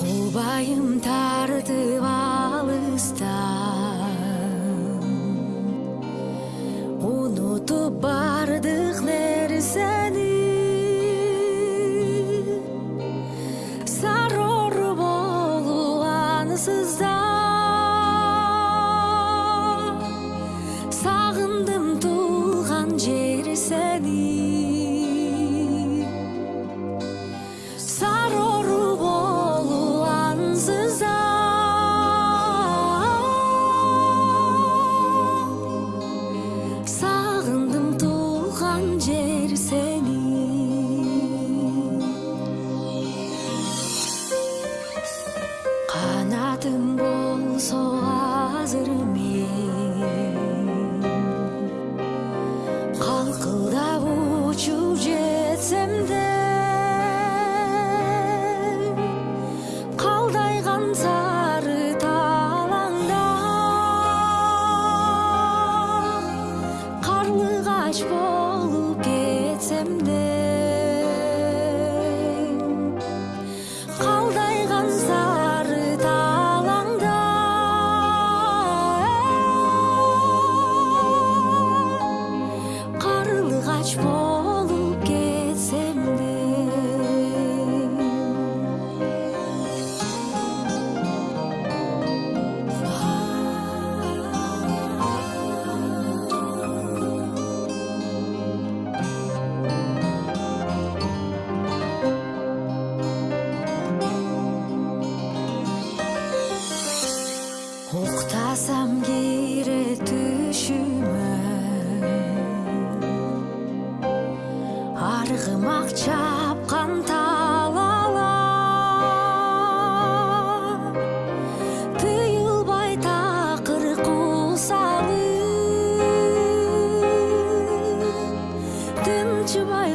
убайым тартып алыстан унутуп бардык нерсени сарор болуп ансыз да сагындым туулган жер сени канатым болсо азыр мен калкылдап учуп жетсем де калдайган сары талаңда карлыгач болуп кетсем де уктасам кире түшүмө. Аргымак чапкан талала тыюлбай такыр кусалып тынчыбай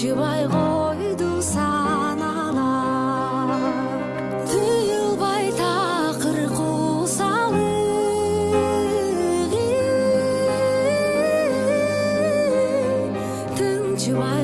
кенжебай қойды саналап түйілбай тақыр қосалық тынжыбай